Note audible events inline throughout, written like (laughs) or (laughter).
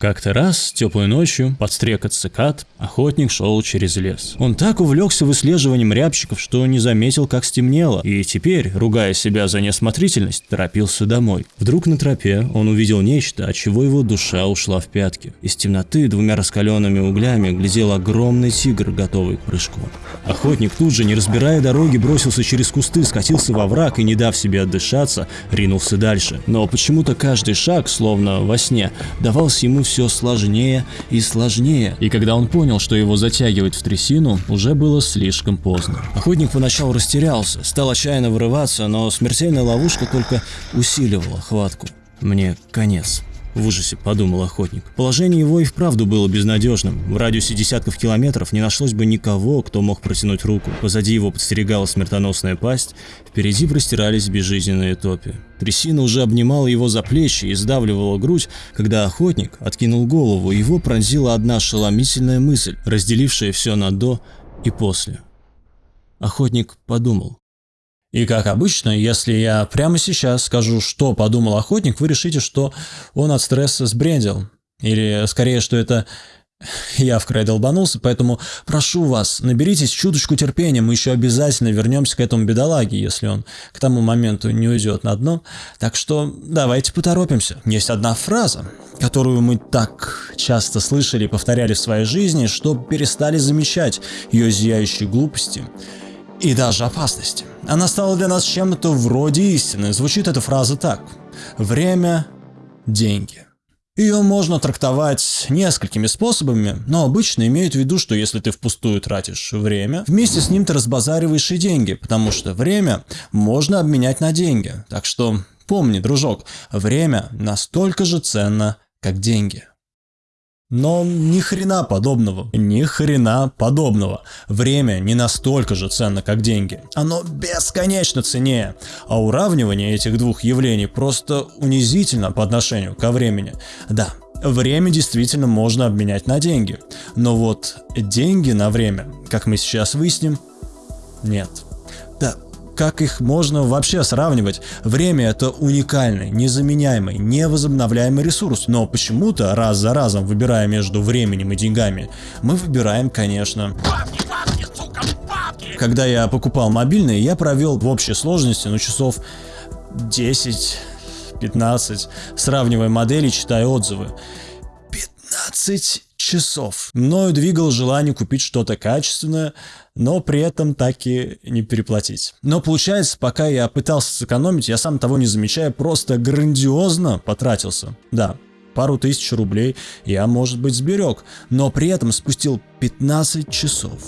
Как-то раз, теплой ночью, под стрекот цикад, охотник шел через лес. Он так увлекся выслеживанием рябчиков, что не заметил, как стемнело, и теперь, ругая себя за неосмотрительность, торопился домой. Вдруг на тропе он увидел нечто, от чего его душа ушла в пятки. Из темноты двумя раскаленными углями глядел огромный тигр, готовый к прыжку. Охотник тут же, не разбирая дороги, бросился через кусты, скатился во враг и, не дав себе отдышаться, ринулся дальше. Но почему-то каждый шаг, словно во сне, давался ему все сложнее и сложнее, и когда он понял, что его затягивает в трясину, уже было слишком поздно. Охотник поначалу растерялся, стал отчаянно вырываться, но смертельная ловушка только усиливала хватку. Мне конец. В ужасе подумал охотник. Положение его и вправду было безнадежным. В радиусе десятков километров не нашлось бы никого, кто мог протянуть руку. Позади его подстерегала смертоносная пасть, впереди простирались безжизненные топи. Трясина уже обнимала его за плечи и сдавливала грудь, когда охотник откинул голову, его пронзила одна ошеломительная мысль, разделившая все на «до» и «после». Охотник подумал. И как обычно, если я прямо сейчас скажу, что подумал охотник, вы решите, что он от стресса сбрендил. Или скорее, что это я в край долбанулся, поэтому прошу вас, наберитесь чуточку терпения, мы еще обязательно вернемся к этому бедолаге, если он к тому моменту не уйдет на дно. Так что давайте поторопимся. Есть одна фраза, которую мы так часто слышали и повторяли в своей жизни, что перестали замечать ее зияющие глупости и даже опасности. Она стала для нас чем-то вроде истины. Звучит эта фраза так. Время – деньги. Ее можно трактовать несколькими способами, но обычно имеют в виду, что если ты впустую тратишь время, вместе с ним ты разбазариваешь и деньги, потому что время можно обменять на деньги. Так что помни, дружок, время настолько же ценно, как деньги. Но ни хрена подобного. Ни хрена подобного. Время не настолько же ценно, как деньги. Оно бесконечно ценнее. А уравнивание этих двух явлений просто унизительно по отношению ко времени. Да, Время действительно можно обменять на деньги. Но вот деньги на время, как мы сейчас выясним, нет. Да, как их можно вообще сравнивать? Время это уникальный, незаменяемый, невозобновляемый ресурс, но почему-то раз за разом, выбирая между временем и деньгами, мы выбираем, конечно... Бабки, бабки, сука, бабки! Когда я покупал мобильный, я провел в общей сложности, ну, часов 10 15, сравнивая модели, читая отзывы. 15 часов. Мною двигал желание купить что-то качественное, но при этом так и не переплатить. Но получается, пока я пытался сэкономить, я сам того не замечая, просто грандиозно потратился. Да, пару тысяч рублей я, может быть, сберег, но при этом спустил 15 часов.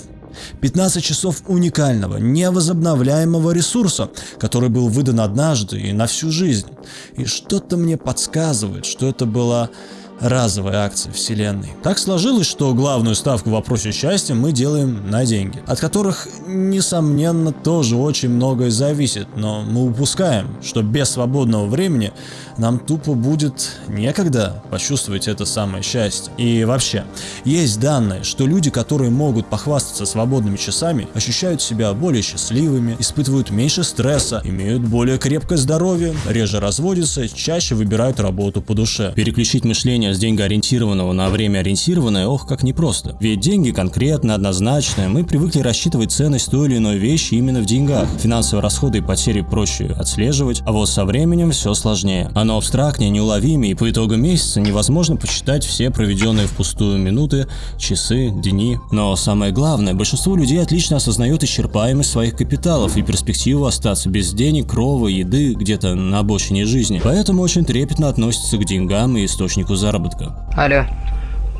15 часов уникального, невозобновляемого ресурса, который был выдан однажды и на всю жизнь. И что-то мне подсказывает, что это была разовая акция вселенной. Так сложилось, что главную ставку в вопросе счастья мы делаем на деньги, от которых, несомненно, тоже очень многое зависит, но мы упускаем, что без свободного времени нам тупо будет некогда почувствовать это самое счастье. И вообще, есть данные, что люди, которые могут похвастаться свободными часами, ощущают себя более счастливыми, испытывают меньше стресса, имеют более крепкое здоровье, реже разводятся, чаще выбирают работу по душе. Переключить мышление с деньгоориентированного на время ориентированное, ох, как непросто. Ведь деньги конкретно, однозначно, мы привыкли рассчитывать ценность той или иной вещи именно в деньгах. Финансовые расходы и потери проще отслеживать, а вот со временем все сложнее. Оно абстрактнее, неуловимее, и по итогу месяца невозможно посчитать все проведенные впустую минуты, часы, дни. Но самое главное, большинство людей отлично осознает исчерпаемость своих капиталов и перспективу остаться без денег, крова, еды где-то на обочине жизни. Поэтому очень трепетно относятся к деньгам и источнику заработка заработка. Алло.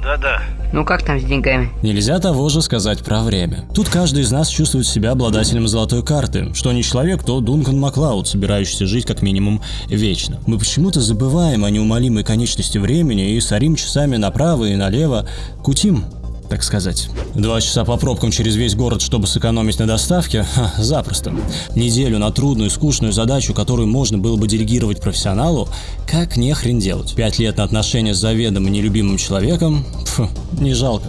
Да-да. Ну как там с деньгами? Нельзя того же сказать про время. Тут каждый из нас чувствует себя обладателем золотой карты. Что не человек, то Дункан Маклауд, собирающийся жить как минимум вечно. Мы почему-то забываем о неумолимой конечности времени и сорим часами направо и налево, кутим так сказать. Два часа по пробкам через весь город, чтобы сэкономить на доставке? Ха, запросто. Неделю на трудную, скучную задачу, которую можно было бы делегировать профессионалу, как не хрен делать. Пять лет на отношения с заведомо нелюбимым человеком? Фу, не жалко.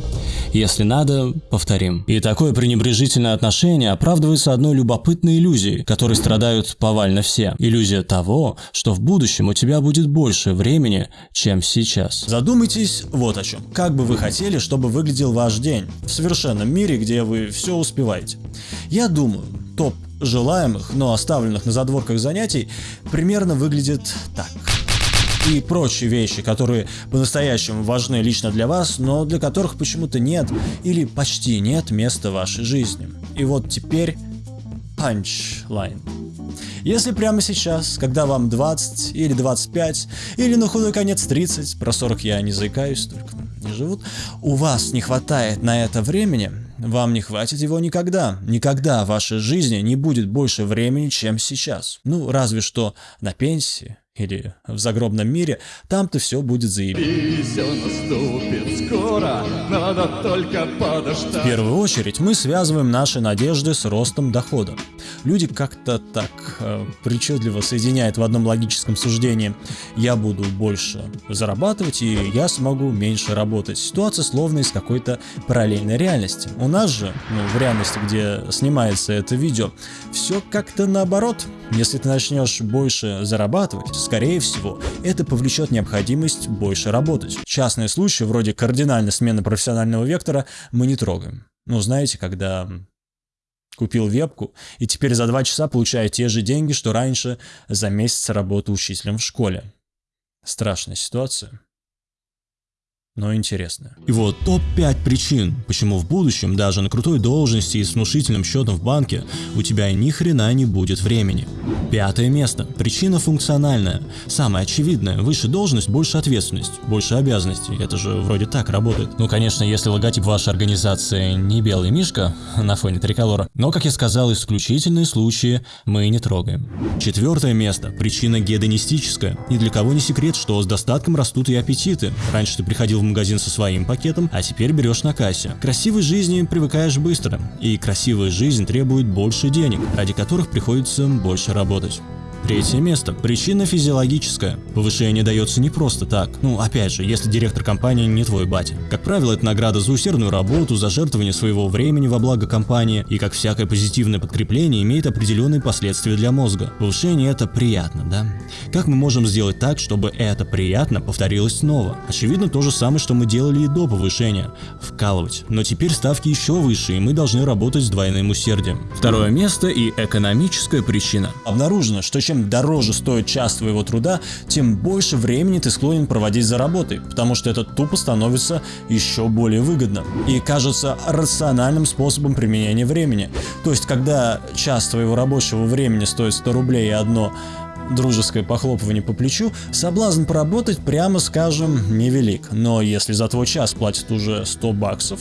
Если надо, повторим. И такое пренебрежительное отношение оправдывается одной любопытной иллюзией, которой страдают повально все. Иллюзия того, что в будущем у тебя будет больше времени, чем сейчас. Задумайтесь вот о чем. Как бы вы хотели, чтобы выглядел ваш день в совершенном мире, где вы все успеваете? Я думаю, топ желаемых, но оставленных на задворках занятий примерно выглядит так и прочие вещи, которые по-настоящему важны лично для вас, но для которых почему-то нет или почти нет места в вашей жизни. И вот теперь панчлайн. Если прямо сейчас, когда вам 20 или 25, или на худой конец 30, про 40 я не заикаюсь, только не живут, у вас не хватает на это времени, вам не хватит его никогда. Никогда в вашей жизни не будет больше времени, чем сейчас. Ну, разве что на пенсии или в загробном мире, там-то все будет заебись. Скоро, надо только подождать. В первую очередь мы связываем наши надежды с ростом дохода. Люди как-то так э, причудливо соединяют в одном логическом суждении «я буду больше зарабатывать и я смогу меньше работать». Ситуация словно из какой-то параллельной реальности. У нас же, ну, в реальности, где снимается это видео, все как-то наоборот. Если ты начнешь больше зарабатывать, скорее всего, это повлечет необходимость больше работать. Частные случаи, вроде кардинальной смены профессионального вектора, мы не трогаем. Ну, знаете, когда купил вебку и теперь за два часа получаю те же деньги, что раньше за месяц работы учителем в школе. Страшная ситуация но интересно. И вот топ-5 причин, почему в будущем даже на крутой должности и с внушительным счетом в банке у тебя ни хрена не будет времени. Пятое место. Причина функциональная. Самая очевидная. Выше должность, больше ответственность, больше обязанностей. Это же вроде так работает. Ну, конечно, если логотип вашей организации не белый мишка (laughs) на фоне триколора. Но, как я сказал, исключительные случаи мы не трогаем. Четвертое место. Причина гедонистическая. Ни для кого не секрет, что с достатком растут и аппетиты. Раньше ты приходил магазин со своим пакетом, а теперь берешь на кассе. Красивой жизни привыкаешь быстро, и красивая жизнь требует больше денег, ради которых приходится больше работать. Третье место. Причина физиологическая. Повышение дается не просто так. Ну, опять же, если директор компании не твой батя. Как правило, это награда за усердную работу, за жертвование своего времени во благо компании, и как всякое позитивное подкрепление имеет определенные последствия для мозга. Повышение это приятно, да? Как мы можем сделать так, чтобы это приятно повторилось снова? Очевидно, то же самое, что мы делали и до повышения. Вкалывать. Но теперь ставки еще выше, и мы должны работать с двойным усердием. Второе место и экономическая причина. Обнаружено, что чем чем дороже стоит час твоего труда, тем больше времени ты склонен проводить за работой, потому что это тупо становится еще более выгодно и кажется рациональным способом применения времени. То есть, когда час твоего рабочего времени стоит 100 рублей и одно дружеское похлопывание по плечу, соблазн поработать, прямо скажем, невелик. Но если за твой час платят уже 100 баксов,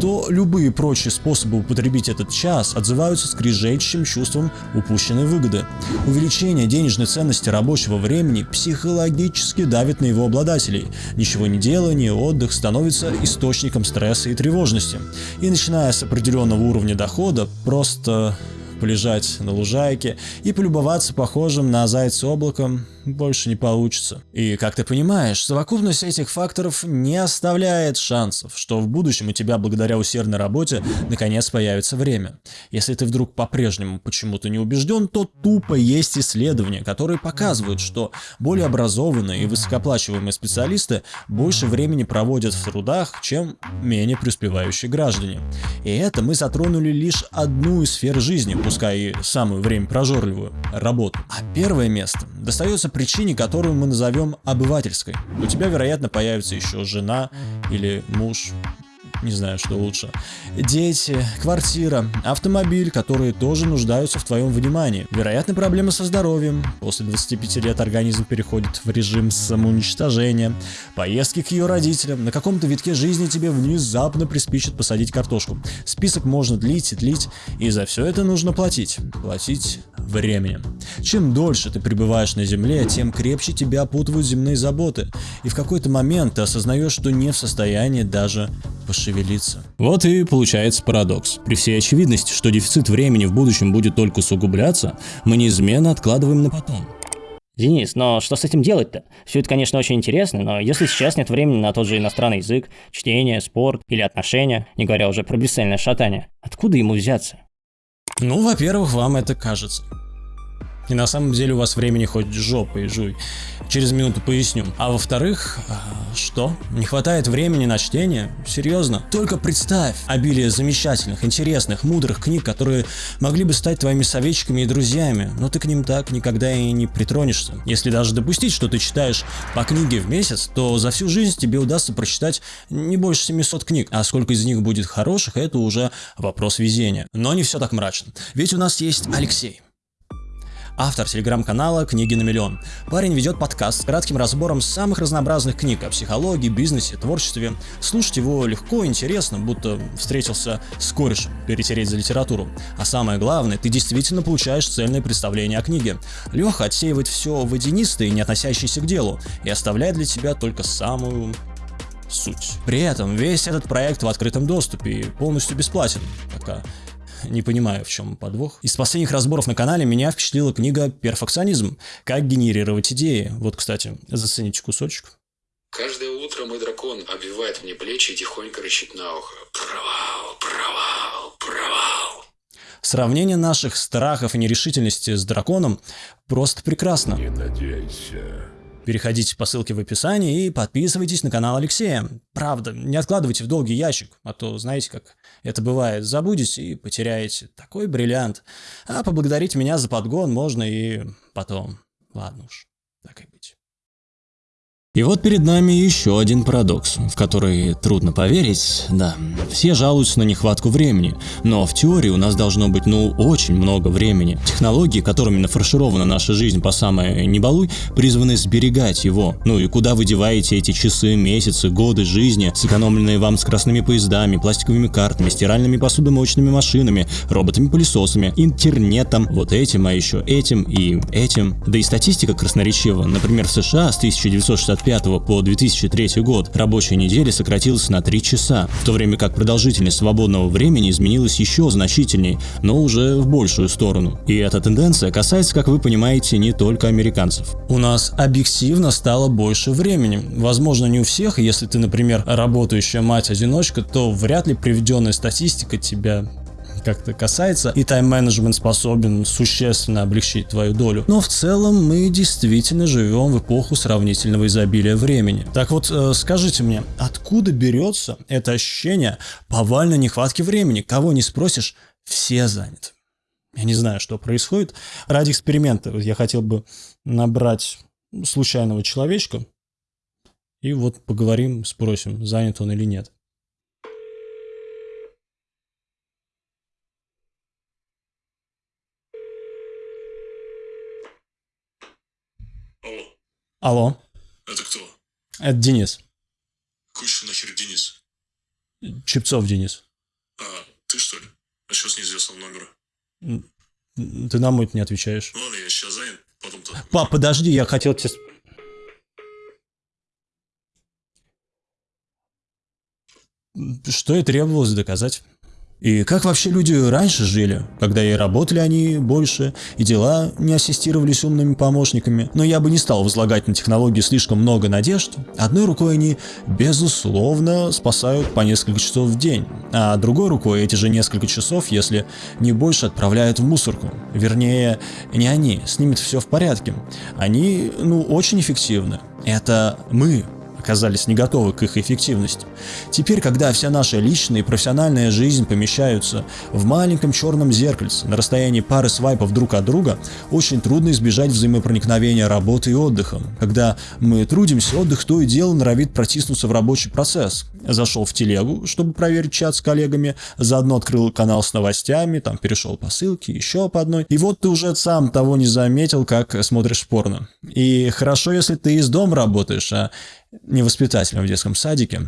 то любые прочие способы употребить этот час отзываются скрижащим чувством упущенной выгоды. Увеличение денежной ценности рабочего времени психологически давит на его обладателей. Ничего не делание, отдых становится источником стресса и тревожности. И начиная с определенного уровня дохода, просто полежать на лужайке и полюбоваться похожим на зайца облаком больше не получится. И как ты понимаешь, совокупность этих факторов не оставляет шансов, что в будущем у тебя благодаря усердной работе наконец появится время. Если ты вдруг по-прежнему почему-то не убежден, то тупо есть исследования, которые показывают, что более образованные и высокоплачиваемые специалисты больше времени проводят в трудах, чем менее преуспевающие граждане. И это мы затронули лишь одну из сфер жизни, пускай и самую время прожорливую – работу. А первое место достается причине, которую мы назовем обывательской. У тебя, вероятно, появится еще жена или муж, не знаю, что лучше. Дети, квартира, автомобиль, которые тоже нуждаются в твоем внимании. Вероятно, проблемы со здоровьем. После 25 лет организм переходит в режим самоуничтожения. Поездки к ее родителям. На каком-то витке жизни тебе внезапно приспичит посадить картошку. Список можно длить и длить, и за все это нужно платить. Платить временем. Чем дольше ты пребываешь на земле, тем крепче тебя опутывают земные заботы. И в какой-то момент ты осознаешь, что не в состоянии даже пошевелиться. Вот и получается парадокс. При всей очевидности, что дефицит времени в будущем будет только усугубляться, мы неизменно откладываем на потом. Денис, но что с этим делать-то? Все это, конечно, очень интересно, но если сейчас нет времени на тот же иностранный язык, чтение, спорт или отношения, не говоря уже про бесцельное шатание, откуда ему взяться? Ну, во-первых, вам это кажется. И на самом деле у вас времени хоть жопой жуй. Через минуту поясню. А во-вторых, а, что? Не хватает времени на чтение? Серьезно? Только представь обилие замечательных, интересных, мудрых книг, которые могли бы стать твоими советчиками и друзьями, но ты к ним так никогда и не притронешься. Если даже допустить, что ты читаешь по книге в месяц, то за всю жизнь тебе удастся прочитать не больше 700 книг, а сколько из них будет хороших, это уже вопрос везения. Но не все так мрачно. Ведь у нас есть Алексей автор телеграм-канала «Книги на миллион». Парень ведет подкаст с кратким разбором самых разнообразных книг о психологии, бизнесе, творчестве. Слушать его легко, интересно, будто встретился с корешем, перетереть за литературу. А самое главное, ты действительно получаешь цельное представление о книге. Леха отсеивает все водянистое, не относящееся к делу, и оставляет для тебя только самую суть. При этом весь этот проект в открытом доступе и полностью бесплатен, пока не понимаю, в чем подвох. Из последних разборов на канале меня впечатлила книга «Перфекционизм. Как генерировать идеи». Вот, кстати, зацените кусочек. Каждое утро мой дракон обвивает мне плечи и тихонько рычит на ухо. Провал, провал, провал. Сравнение наших страхов и нерешительности с драконом просто прекрасно. Не надейся. Переходите по ссылке в описании и подписывайтесь на канал Алексея. Правда, не откладывайте в долгий ящик, а то, знаете, как это бывает, забудете и потеряете такой бриллиант. А поблагодарить меня за подгон можно и потом. Ладно уж, так и. И вот перед нами еще один парадокс, в который трудно поверить, да. Все жалуются на нехватку времени, но в теории у нас должно быть, ну, очень много времени. Технологии, которыми нафарширована наша жизнь по самое не балуй, призваны сберегать его. Ну и куда вы деваете эти часы, месяцы, годы жизни, сэкономленные вам скоростными поездами, пластиковыми картами, стиральными посудомоечными машинами, роботами-пылесосами, интернетом, вот этим, а еще этим и этим. Да и статистика красноречива. Например, в США с 1965 1995 по 2003 год рабочая неделя сократилась на 3 часа, в то время как продолжительность свободного времени изменилась еще значительнее, но уже в большую сторону. И эта тенденция касается, как вы понимаете, не только американцев. У нас объективно стало больше времени. Возможно, не у всех, если ты, например, работающая мать-одиночка, то вряд ли приведенная статистика тебя как-то касается, и тайм-менеджмент способен существенно облегчить твою долю. Но в целом мы действительно живем в эпоху сравнительного изобилия времени. Так вот, э, скажите мне, откуда берется это ощущение повальной нехватки времени? Кого не спросишь, все заняты. Я не знаю, что происходит. Ради эксперимента я хотел бы набрать случайного человечка, и вот поговорим, спросим, занят он или нет. Алло, Это кто? это Денис. Еще нахер Денис? Чепцов Денис. А, ты что ли? А что с неизвестного номера? Ты на мой не отвечаешь. Ну ладно, я сейчас занят, потом-то... Пап, подожди, я хотел тебе... Что и требовалось доказать. И как вообще люди раньше жили, когда и работали они больше, и дела не ассистировались умными помощниками. Но я бы не стал возлагать на технологии слишком много надежд. Одной рукой они, безусловно, спасают по несколько часов в день, а другой рукой эти же несколько часов, если не больше, отправляют в мусорку. Вернее, не они, с ними все в порядке. Они, ну, очень эффективны. Это мы, оказались не готовы к их эффективности. Теперь, когда вся наша личная и профессиональная жизнь помещаются в маленьком черном зеркальце на расстоянии пары свайпов друг от друга, очень трудно избежать взаимопроникновения работы и отдыха. Когда мы трудимся, отдых то и дело норовит протиснуться в рабочий процесс. Зашел в телегу, чтобы проверить чат с коллегами, заодно открыл канал с новостями, там перешел по ссылке, еще по одной. И вот ты уже сам того не заметил, как смотришь порно. И хорошо, если ты из дома работаешь, а не воспитателем в детском садике.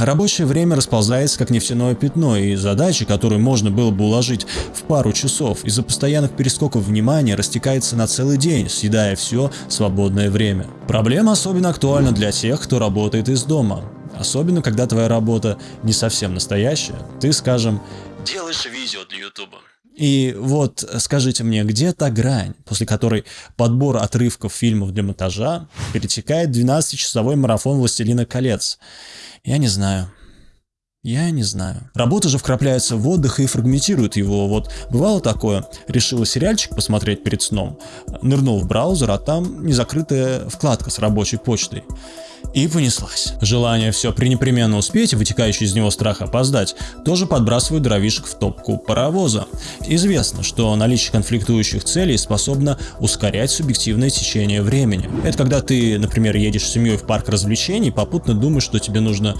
Рабочее время расползается как нефтяное пятно, и задачи, которые можно было бы уложить в пару часов, из-за постоянных перескоков внимания растекается на целый день, съедая все свободное время. Проблема особенно актуальна для тех, кто работает из дома. Особенно, когда твоя работа не совсем настоящая. Ты, скажем, делаешь видео для ютуба. И вот скажите мне, где та грань, после которой подбор отрывков фильмов для монтажа перетекает в 12-часовой марафон «Властелина колец»? Я не знаю. Я не знаю. Работа же вкрапляется в отдых и фрагментирует его. Вот бывало такое, решила сериальчик посмотреть перед сном, нырнул в браузер, а там незакрытая вкладка с рабочей почтой. И понеслась. Желание все пренепременно успеть и вытекающий из него страх опоздать тоже подбрасывают дровишек в топку паровоза. Известно, что наличие конфликтующих целей способно ускорять субъективное течение времени. Это когда ты, например, едешь с семьей в парк развлечений, попутно думаешь, что тебе нужно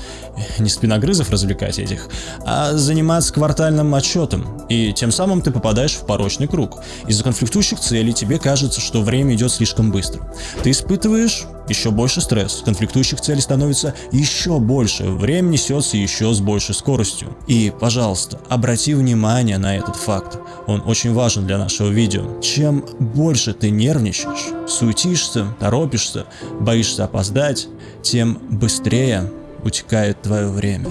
не спиногрызов развлекать этих, а заниматься квартальным отчетом, и тем самым ты попадаешь в порочный круг. Из-за конфликтующих целей тебе кажется, что время идет слишком быстро. Ты испытываешь еще больше стресс, конфликтующих целей становится еще больше, время несется еще с большей скоростью. И, пожалуйста, обрати внимание на этот факт, он очень важен для нашего видео. Чем больше ты нервничаешь, суетишься, торопишься, боишься опоздать, тем быстрее утекает твое время.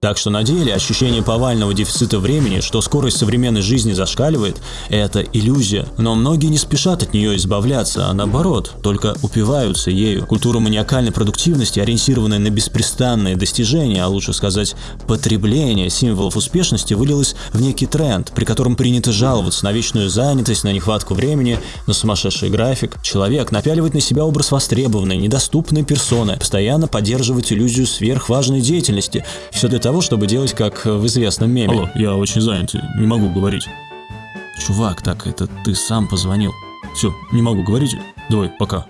Так что на деле ощущение повального дефицита времени, что скорость современной жизни зашкаливает, это иллюзия. Но многие не спешат от нее избавляться, а наоборот, только упиваются ею. Культура маниакальной продуктивности, ориентированная на беспрестанные достижения, а лучше сказать потребление символов успешности, вылилась в некий тренд, при котором принято жаловаться на вечную занятость, на нехватку времени, на сумасшедший график. Человек напяливает на себя образ востребованной, недоступной персоны, постоянно поддерживает иллюзию сверхважной деятельности. Все для чтобы делать, как в известном меме. Алло, я очень занят, не могу говорить. Чувак, так это ты сам позвонил. Все, не могу говорить. Давай, пока.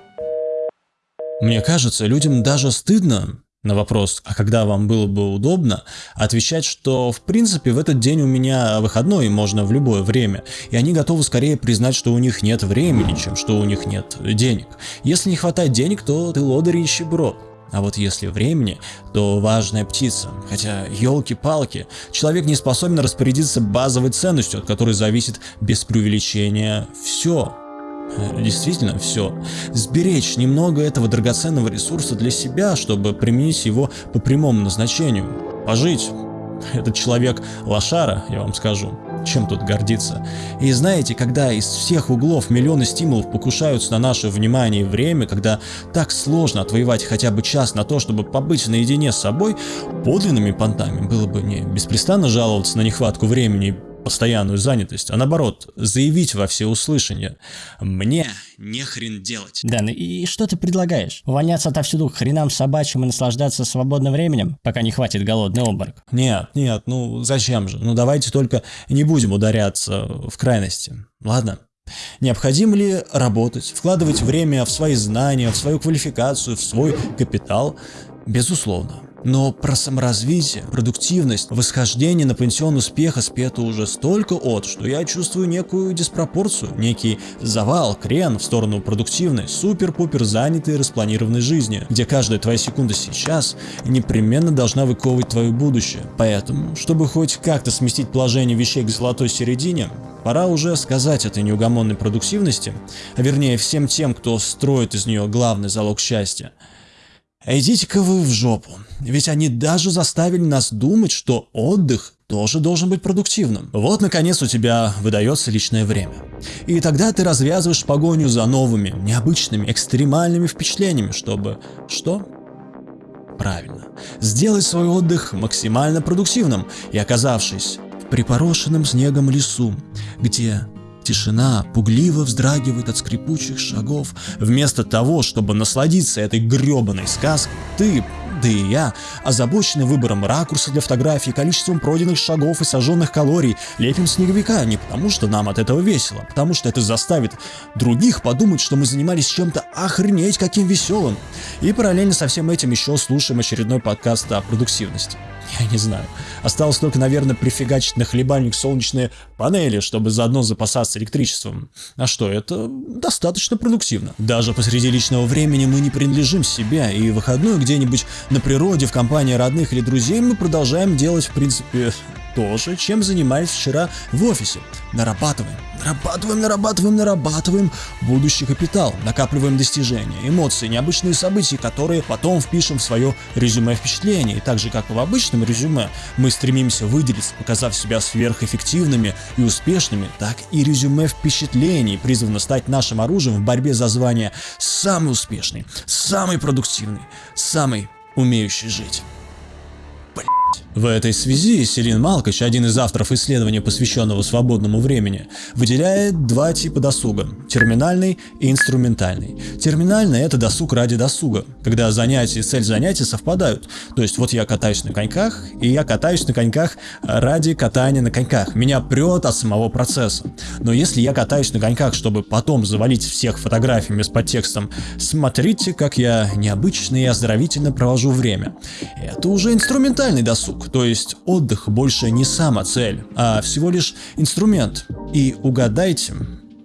Мне кажется, людям даже стыдно на вопрос, а когда вам было бы удобно, отвечать, что в принципе в этот день у меня выходной, и можно в любое время, и они готовы скорее признать, что у них нет времени, чем что у них нет денег. Если не хватает денег, то ты лодырь и нищеброд. А вот если времени, то важная птица. Хотя, елки-палки, человек не способен распорядиться базовой ценностью, от которой зависит без преувеличения все. Э, действительно все. Сберечь немного этого драгоценного ресурса для себя, чтобы применить его по прямому назначению. Пожить. Этот человек лошара, я вам скажу чем тут гордиться. И знаете, когда из всех углов миллионы стимулов покушаются на наше внимание и время, когда так сложно отвоевать хотя бы час на то, чтобы побыть наедине с собой, подлинными понтами было бы не беспрестанно жаловаться на нехватку времени постоянную занятость, а наоборот, заявить во всеуслышание «Мне не хрен делать». Да, ну и что ты предлагаешь? Увольняться отовсюду к хренам собачьим и наслаждаться свободным временем, пока не хватит голодный обморок? Нет, нет, ну зачем же? Ну давайте только не будем ударяться в крайности, ладно? Необходимо ли работать, вкладывать время в свои знания, в свою квалификацию, в свой капитал? Безусловно. Но про саморазвитие, продуктивность, восхождение на пансион успеха спето уже столько от, что я чувствую некую диспропорцию, некий завал, крен в сторону продуктивной, супер-пупер занятой распланированной жизни, где каждая твоя секунда сейчас непременно должна выковывать твое будущее. Поэтому, чтобы хоть как-то сместить положение вещей к золотой середине, пора уже сказать этой неугомонной продуктивности, а вернее всем тем, кто строит из нее главный залог счастья – идите-ка вы в жопу. Ведь они даже заставили нас думать, что отдых тоже должен быть продуктивным. Вот, наконец, у тебя выдается личное время. И тогда ты развязываешь погоню за новыми, необычными, экстремальными впечатлениями, чтобы... Что? Правильно. Сделать свой отдых максимально продуктивным и оказавшись в припорошенном снегом лесу, где Тишина пугливо вздрагивает от скрипучих шагов. Вместо того, чтобы насладиться этой гребаной сказкой, ты, да и я, озабочены выбором ракурса для фотографий, количеством пройденных шагов и сожженных калорий, лепим снеговика не потому, что нам от этого весело, а потому что это заставит других подумать, что мы занимались чем-то охренеть каким веселым. И параллельно со всем этим еще слушаем очередной подкаст о продуктивности. Я не знаю. Осталось только, наверное, прифигачить на хлебальник солнечные панели, чтобы заодно запасаться электричеством. А что, это достаточно продуктивно. Даже посреди личного времени мы не принадлежим себе, и выходной где-нибудь на природе, в компании родных или друзей мы продолжаем делать, в принципе, то же, чем занимались вчера в офисе. Нарабатываем, нарабатываем, нарабатываем, нарабатываем будущий капитал, накапливаем достижения, эмоции, необычные события, которые потом впишем в свое резюме впечатлений. И так же, как и в обычном резюме, мы стремимся выделиться, показав себя сверхэффективными и успешными, так и резюме впечатлений призвано стать нашим оружием в борьбе за звание самый успешный, самый продуктивный, самый умеющий жить. В этой связи Селин Малкоч, один из авторов исследования, посвященного свободному времени, выделяет два типа досуга – терминальный и инструментальный. Терминальный – это досуг ради досуга, когда занятия и цель занятия совпадают. То есть вот я катаюсь на коньках, и я катаюсь на коньках ради катания на коньках. Меня прет от самого процесса. Но если я катаюсь на коньках, чтобы потом завалить всех фотографиями с подтекстом «Смотрите, как я необычно и оздоровительно провожу время», это уже инструментальный досуг. То есть отдых больше не сама цель, а всего лишь инструмент. И угадайте,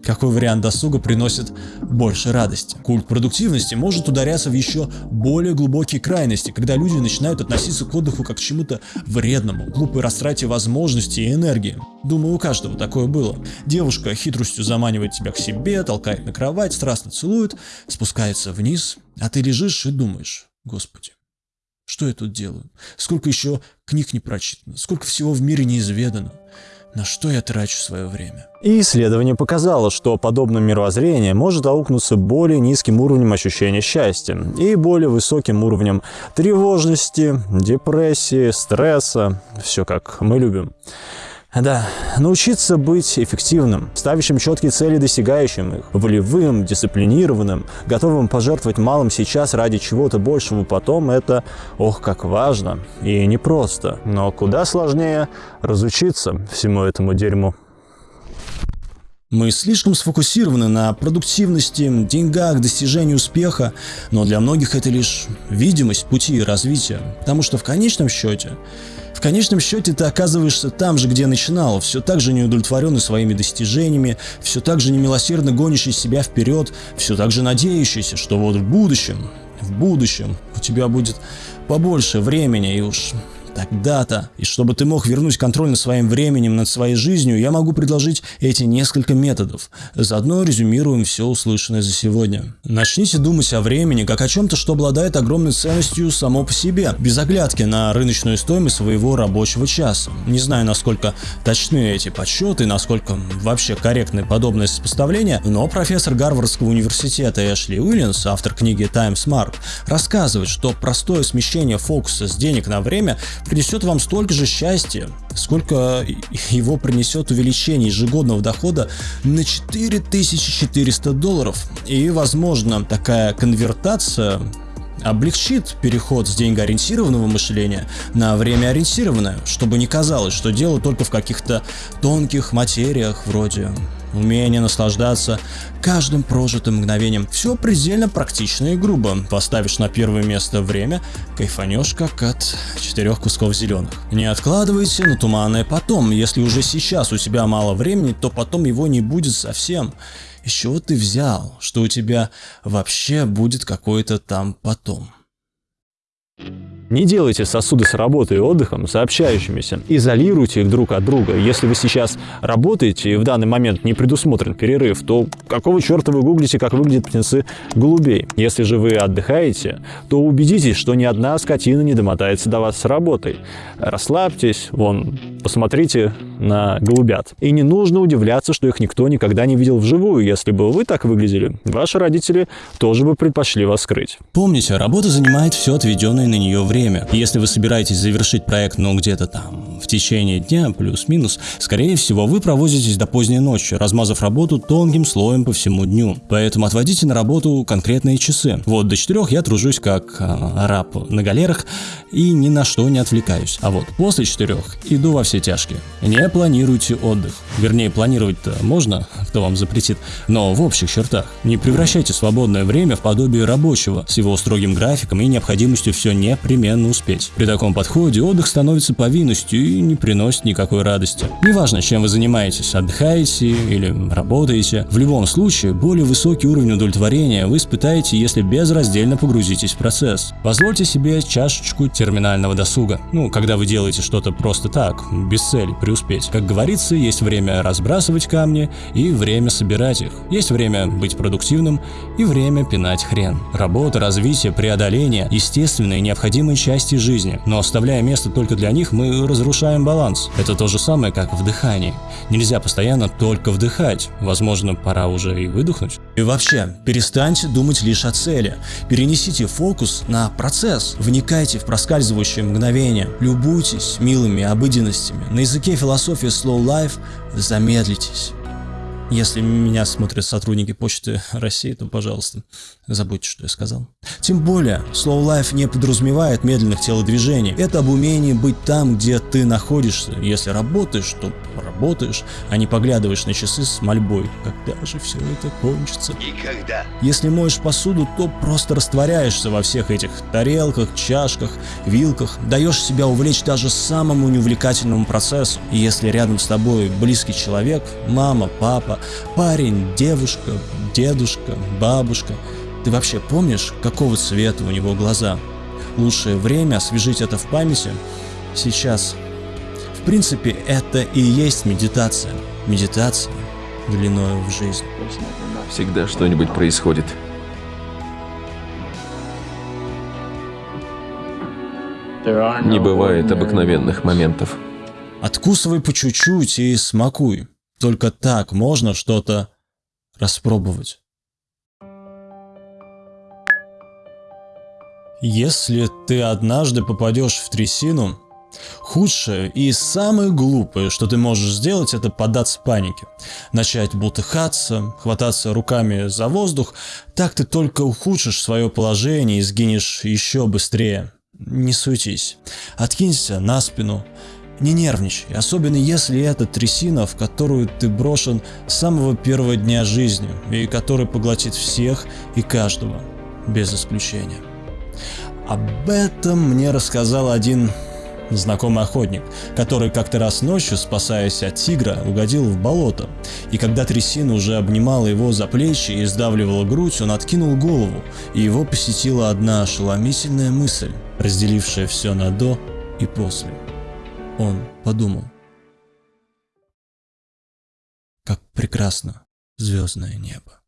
какой вариант досуга приносит больше радости. Культ продуктивности может ударяться в еще более глубокие крайности, когда люди начинают относиться к отдыху как к чему-то вредному, глупой растрате возможностей и энергии. Думаю, у каждого такое было. Девушка хитростью заманивает тебя к себе, толкает на кровать, страстно целует, спускается вниз, а ты лежишь и думаешь, господи, что я тут делаю? Сколько еще книг не прочитано? Сколько всего в мире неизведано? На что я трачу свое время? И исследование показало, что подобное мировоззрение может аукнуться более низким уровнем ощущения счастья и более высоким уровнем тревожности, депрессии, стресса, все как мы любим. Да, научиться быть эффективным, ставящим четкие цели, достигающим их, волевым, дисциплинированным, готовым пожертвовать малым сейчас ради чего-то большего потом, это, ох, как важно и непросто. Но куда сложнее разучиться всему этому дерьму. Мы слишком сфокусированы на продуктивности, деньгах, достижении успеха, но для многих это лишь видимость пути развития, потому что в конечном счете конечном счете ты оказываешься там же, где начинал, все так же неудовлетворенный своими достижениями, все так же немилосердно гонящий себя вперед, все так же надеющийся, что вот в будущем, в будущем у тебя будет побольше времени и уж Тогда-то, и чтобы ты мог вернуть контроль над своим временем, над своей жизнью, я могу предложить эти несколько методов. Заодно резюмируем все услышанное за сегодня. Начните думать о времени как о чем-то, что обладает огромной ценностью само по себе, без оглядки на рыночную стоимость своего рабочего часа. Не знаю, насколько точны эти подсчеты, насколько вообще корректны подобное сопоставление, но профессор Гарвардского университета Эшли Уильямс, автор книги Time Smart, рассказывает, что простое смещение фокуса с денег на время принесет вам столько же счастья, сколько его принесет увеличение ежегодного дохода на 4400 долларов. И, возможно, такая конвертация облегчит переход с деньгоориентированного мышления на времяориентированное, чтобы не казалось, что дело только в каких-то тонких материях вроде умение наслаждаться каждым прожитым мгновением. Все предельно практично и грубо. Поставишь на первое место время, кайфанешь как от четырех кусков зеленых. Не откладывайте на туманное потом. Если уже сейчас у тебя мало времени, то потом его не будет совсем. Из чего ты взял, что у тебя вообще будет какой-то там потом? Не делайте сосуды с работой и отдыхом сообщающимися. Изолируйте их друг от друга. Если вы сейчас работаете и в данный момент не предусмотрен перерыв, то какого черта вы гуглите, как выглядят птенцы голубей? Если же вы отдыхаете, то убедитесь, что ни одна скотина не домотается до вас с работой. Расслабьтесь, вон, посмотрите на голубят. И не нужно удивляться, что их никто никогда не видел вживую. Если бы вы так выглядели, ваши родители тоже бы предпочли вас скрыть. Помните, работа занимает все отведенное на нее время. Если вы собираетесь завершить проект, ну где-то там в течение дня, плюс-минус, скорее всего, вы провозитесь до поздней ночи, размазав работу тонким слоем по всему дню. Поэтому отводите на работу конкретные часы. Вот до четырех я тружусь как э, араб на галерах и ни на что не отвлекаюсь. А вот после четырех иду во все тяжкие. Не планируйте отдых. Вернее, планировать-то можно, кто вам запретит, но в общих чертах. Не превращайте свободное время в подобие рабочего, с его строгим графиком и необходимостью все непременно успеть. При таком подходе отдых становится повинностью и не приносит никакой радости. Неважно, чем вы занимаетесь, отдыхаете или работаете, в любом случае более высокий уровень удовлетворения вы испытаете, если безраздельно погрузитесь в процесс. Позвольте себе чашечку терминального досуга. Ну, когда вы делаете что-то просто так, без цели преуспеть. Как говорится, есть время разбрасывать камни и время собирать их. Есть время быть продуктивным и время пинать хрен. Работа, развитие, преодоление – естественные необходимые части жизни, но оставляя место только для них, мы разрушаем баланс. Это то же самое, как в дыхании. Нельзя постоянно только вдыхать. Возможно, пора уже и выдохнуть. И вообще, перестаньте думать лишь о цели. Перенесите фокус на процесс. Вникайте в проскальзывающие мгновения. Любуйтесь милыми обыденностями. На языке философии Slow Life замедлитесь. Если меня смотрят сотрудники Почты России, то, пожалуйста, забудьте, что я сказал. Тем более, Slow Life не подразумевает медленных телодвижений. Это об умении быть там, где ты находишься. Если работаешь, то работаешь, а не поглядываешь на часы с мольбой. Когда же все это кончится? Никогда. Если моешь посуду, то просто растворяешься во всех этих тарелках, чашках, вилках, даешь себя увлечь даже самому неувлекательному процессу. И если рядом с тобой близкий человек, мама, папа, парень, девушка, дедушка, бабушка, ты вообще помнишь, какого цвета у него глаза? Лучшее время освежить это в памяти сейчас. В принципе, это и есть медитация. Медитация длиною в жизнь. Всегда что-нибудь происходит. Не бывает обыкновенных моментов. Откусывай по чуть-чуть и смакуй. Только так можно что-то распробовать. Если ты однажды попадешь в трясину, худшее и самое глупое, что ты можешь сделать, это поддаться панике. Начать бултыхаться, хвататься руками за воздух, так ты только ухудшишь свое положение и сгинешь еще быстрее. Не суетись. Откинься на спину. Не нервничай, особенно если это трясина, в которую ты брошен с самого первого дня жизни и который поглотит всех и каждого, без исключения. Об этом мне рассказал один знакомый охотник, который как-то раз ночью, спасаясь от тигра, угодил в болото. И когда трясина уже обнимала его за плечи и сдавливала грудь, он откинул голову, и его посетила одна ошеломительная мысль, разделившая все на «до» и «после». Он подумал, как прекрасно звездное небо.